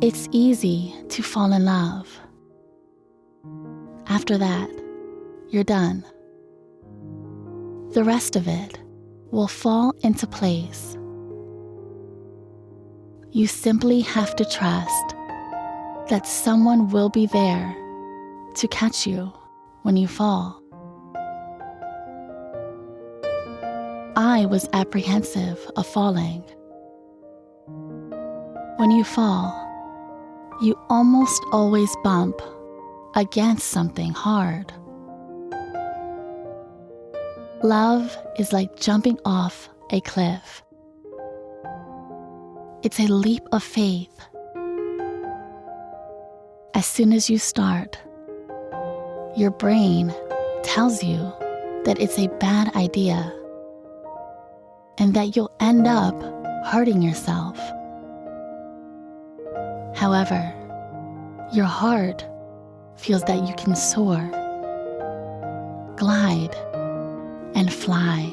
It's easy to fall in love. After that, you're done. The rest of it will fall into place. You simply have to trust that someone will be there to catch you when you fall. I was apprehensive of falling. When you fall, you almost always bump against something hard. Love is like jumping off a cliff. It's a leap of faith. As soon as you start, your brain tells you that it's a bad idea and that you'll end up hurting yourself. However, your heart feels that you can soar, glide, and fly.